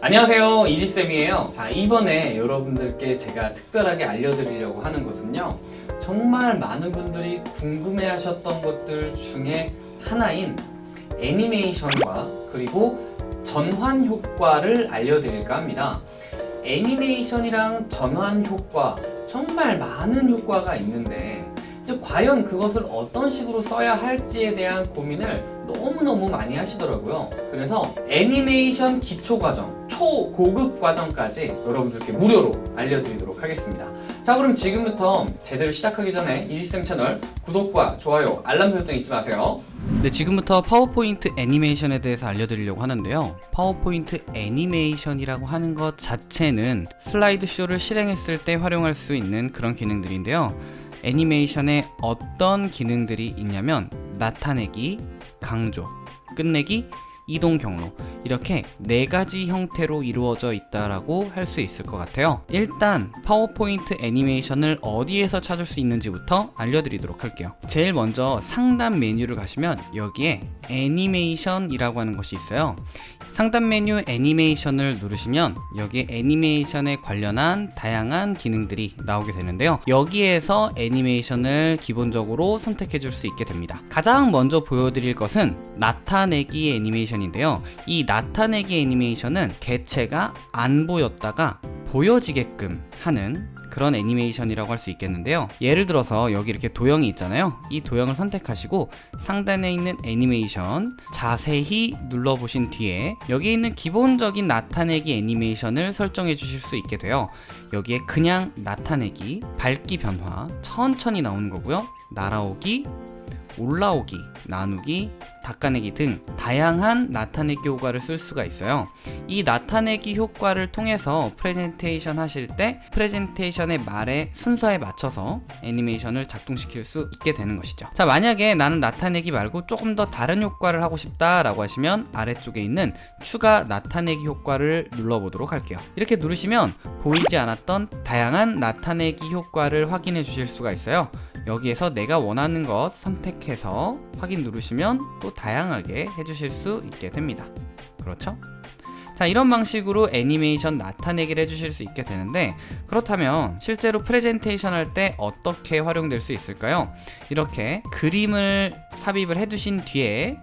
안녕하세요. 이지쌤이에요. 자 이번에 여러분들께 제가 특별하게 알려드리려고 하는 것은요. 정말 많은 분들이 궁금해 하셨던 것들 중에 하나인 애니메이션과 그리고 전환 효과를 알려드릴까 합니다. 애니메이션이랑 전환 효과 정말 많은 효과가 있는데 과연 그것을 어떤 식으로 써야 할지에 대한 고민을 너무너무 많이 하시더라고요. 그래서 애니메이션 기초과정 초고급 과정까지 여러분들께 무료로 알려드리도록 하겠습니다 자 그럼 지금부터 제대로 시작하기 전에 이지쌤 채널 구독과 좋아요 알람 설정 잊지 마세요 네, 지금부터 파워포인트 애니메이션에 대해서 알려드리려고 하는데요. 파워포인트 애니메이션이라고 하는 것 자체는 슬라이드 쇼를 실행했을 때 활용할 수 있는 그런 기능들인데요. 애니메이션에 어떤 기능들이 있냐면 나타내기, 강조, 끝내기, 이동 경로 이렇게 네 가지 형태로 이루어져 있다라고 할 수 있을 것 같아요. 일단 파워포인트 애니메이션을 어디에서 찾을 수 있는지부터 알려드리도록 할게요. 제일 먼저 상단 메뉴를 가시면 여기에 애니메이션이라고 하는 것이 있어요. 상단 메뉴 애니메이션을 누르시면 여기 애니메이션에 관련한 다양한 기능들이 나오게 되는데요 여기에서 애니메이션을 기본적으로 선택해 줄 수 있게 됩니다 가장 먼저 보여드릴 것은 나타내기 애니메이션인데요 이 나타내기 애니메이션은 개체가 안 보였다가 보여지게끔 하는 그런 애니메이션이라고 할 수 있겠는데요. 예를 들어서 여기 이렇게 도형이 있잖아요. 이 도형을 선택하시고 상단에 있는 애니메이션 자세히 눌러보신 뒤에 여기 있는 기본적인 나타내기 애니메이션을 설정해 주실 수 있게 돼요. 여기에 그냥 나타내기 밝기 변화 천천히 나오는 거고요. 날아오기 올라오기, 나누기, 닦아내기 등 다양한 나타내기 효과를 쓸 수가 있어요. 이 나타내기 효과를 통해서 프레젠테이션 하실 때 프레젠테이션의 말의 순서에 맞춰서 애니메이션을 작동시킬 수 있게 되는 것이죠. 자 만약에 나는 나타내기 말고 조금 더 다른 효과를 하고 싶다 라고 하시면 아래쪽에 있는 추가 나타내기 효과를 눌러보도록 할게요. 이렇게 누르시면 보이지 않았던 다양한 나타내기 효과를 확인해 주실 수가 있어요 여기에서 내가 원하는 것 선택해서 확인 누르시면 또 다양하게 해주실 수 있게 됩니다 그렇죠? 자 이런 방식으로 애니메이션 나타내기를 해주실 수 있게 되는데 그렇다면 실제로 프레젠테이션 할 때 어떻게 활용될 수 있을까요? 이렇게 그림을 삽입을 해두신 뒤에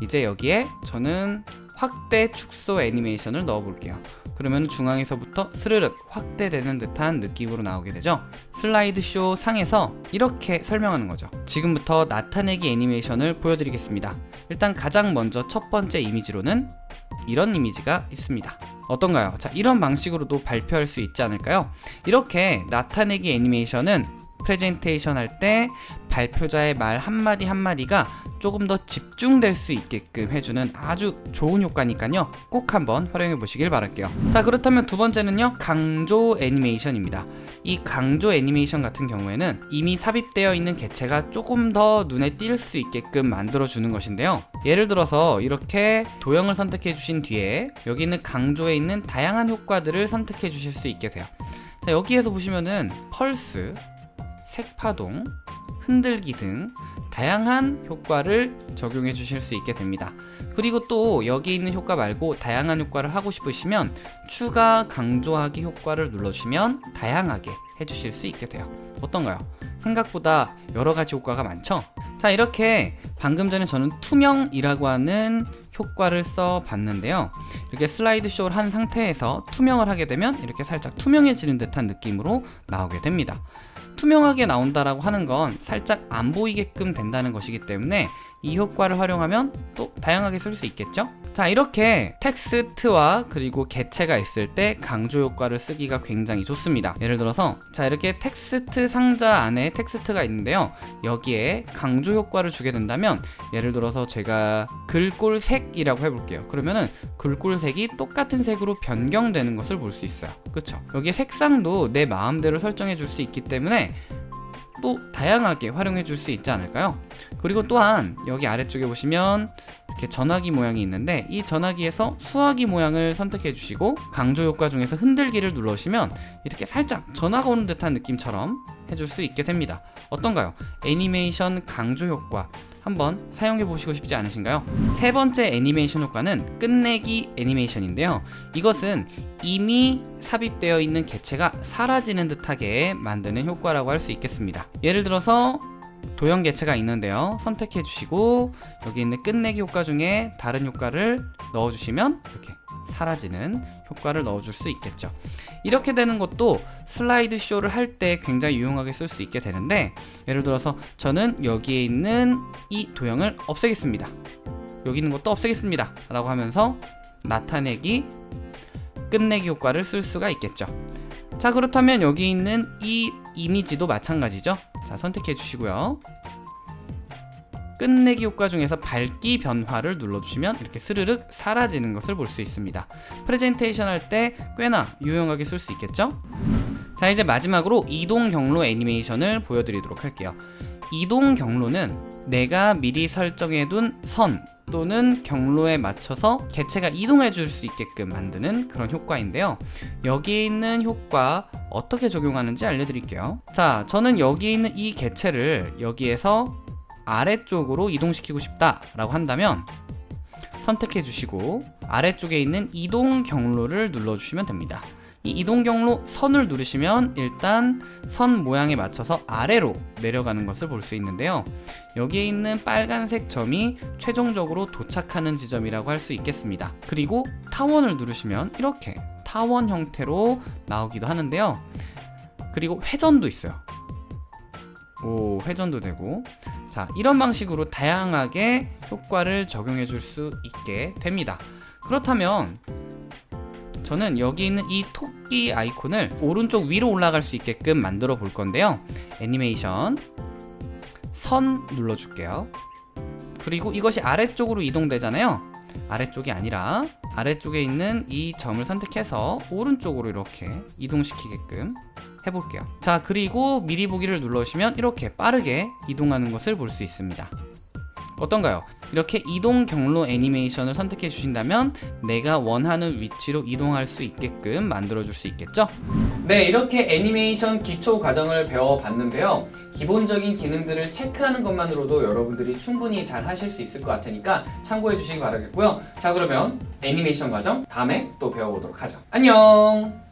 이제 여기에 저는 확대 축소 애니메이션을 넣어 볼게요. 그러면 중앙에서부터 스르륵 확대되는 듯한 느낌으로 나오게 되죠? 슬라이드쇼 상에서 이렇게 설명하는 거죠. 지금부터 나타내기 애니메이션을 보여드리겠습니다. 일단 가장 먼저 첫 번째 이미지로는 이런 이미지가 있습니다. 어떤가요? 자 이런 방식으로도 발표할 수 있지 않을까요? 이렇게 나타내기 애니메이션은 프레젠테이션 할 때 발표자의 말 한마디 한마디가 조금 더 집중될 수 있게끔 해주는 아주 좋은 효과니까요. 꼭 한번 활용해 보시길 바랄게요. 자 그렇다면 두 번째는요. 강조 애니메이션입니다. 이 강조 애니메이션 같은 경우에는 이미 삽입되어 있는 개체가 조금 더 눈에 띌 수 있게끔 만들어 주는 것인데요. 예를 들어서 이렇게 도형을 선택해 주신 뒤에 여기 있는 강조에 있는 다양한 효과들을 선택해 주실 수 있게 돼요. 자 여기에서 보시면은 펄스 색파동 흔들기 등 다양한 효과를 적용해 주실 수 있게 됩니다 그리고 또 여기 있는 효과 말고 다양한 효과를 하고 싶으시면 추가 강조하기 효과를 눌러주시면 다양하게 해주실 수 있게 돼요 어떤가요? 생각보다 여러가지 효과가 많죠? 자 이렇게 방금 전에 저는 투명이라고 하는 효과를 써 봤는데요 이렇게 슬라이드 쇼를 한 상태에서 투명을 하게 되면 이렇게 살짝 투명해지는 듯한 느낌으로 나오게 됩니다 투명하게 나온다라고 하는 건 살짝 안 보이게끔 된다는 것이기 때문에 이 효과를 활용하면 또 다양하게 쓸 수 있겠죠? 자 이렇게 텍스트와 그리고 개체가 있을 때 강조 효과를 쓰기가 굉장히 좋습니다. 예를 들어서 자 이렇게 텍스트 상자 안에 텍스트가 있는데요. 여기에 강조 효과를 주게 된다면 예를 들어서 제가 글꼴색이라고 해볼게요. 그러면은 글꼴색이 똑같은 색으로 변경되는 것을 볼 수 있어요. 그쵸? 여기에 색상도 내 마음대로 설정해 줄 수 있기 때문에 또 다양하게 활용해 줄 수 있지 않을까요? 그리고 또한 여기 아래쪽에 보시면 이렇게 전화기 모양이 있는데 이 전화기에서 수화기 모양을 선택해 주시고 강조 효과 중에서 흔들기를 눌러주시면 이렇게 살짝 전화가 오는 듯한 느낌처럼 해줄 수 있게 됩니다 어떤가요? 애니메이션 강조 효과 한번 사용해 보시고 싶지 않으신가요? 세 번째 애니메이션 효과는 끝내기 애니메이션인데요. 이것은 이미 삽입되어 있는 개체가 사라지는 듯하게 만드는 효과라고 할 수 있겠습니다. 예를 들어서 도형 개체가 있는데요. 선택해 주시고 여기 있는 끝내기 효과 중에 다른 효과를 넣어 주시면 이렇게 사라지는 효과를 넣어 줄 수 있겠죠. 이렇게 되는 것도 슬라이드 쇼를 할 때 굉장히 유용하게 쓸 수 있게 되는데 예를 들어서 저는 여기에 있는 이 도형을 없애겠습니다. 여기 있는 것도 없애겠습니다. 라고 하면서 나타내기 끝내기 효과를 쓸 수가 있겠죠. 자 그렇다면 여기 있는 이 이미지도 마찬가지죠. 자 선택해 주시고요. 끝내기 효과 중에서 밝기 변화를 눌러주시면 이렇게 스르륵 사라지는 것을 볼 수 있습니다. 프레젠테이션 할 때 꽤나 유용하게 쓸 수 있겠죠? 자 이제 마지막으로 이동 경로 애니메이션을 보여드리도록 할게요. 이동 경로는 내가 미리 설정해둔 선 또는 경로에 맞춰서 개체가 이동해 줄 수 있게끔 만드는 그런 효과인데요. 여기에 있는 효과 어떻게 적용하는지 알려드릴게요. 자, 저는 여기 있는 이 개체를 여기에서 아래쪽으로 이동시키고 싶다 라고 한다면 선택해 주시고 아래쪽에 있는 이동 경로를 눌러주시면 됩니다. 이 이동 경로 선을 누르시면 일단 선 모양에 맞춰서 아래로 내려가는 것을 볼 수 있는데요. 여기에 있는 빨간색 점이 최종적으로 도착하는 지점이라고 할 수 있겠습니다. 그리고 타원을 누르시면 이렇게 타원 형태로 나오기도 하는데요. 그리고 회전도 있어요. 오, 회전도 되고. 자, 이런 방식으로 다양하게 효과를 적용해 줄 수 있게 됩니다. 그렇다면 저는 여기 있는 이 토끼 아이콘을 오른쪽 위로 올라갈 수 있게끔 만들어 볼 건데요. 애니메이션 선 눌러 줄게요. 그리고 이것이 아래쪽으로 이동되잖아요. 아래쪽이 아니라 아래쪽에 있는 이 점을 선택해서 오른쪽으로 이렇게 이동시키게끔 해볼게요. 자, 그리고 미리 보기를 눌러주시면 이렇게 빠르게 이동하는 것을 볼 수 있습니다. 어떤가요? 이렇게 이동 경로 애니메이션을 선택해 주신다면 내가 원하는 위치로 이동할 수 있게끔 만들어 줄 수 있겠죠? 네, 이렇게 애니메이션 기초 과정을 배워봤는데요. 기본적인 기능들을 체크하는 것만으로도 여러분들이 충분히 잘 하실 수 있을 것 같으니까 참고해 주시기 바라겠고요. 자, 그러면 애니메이션 과정 다음에 또 배워보도록 하죠. 안녕!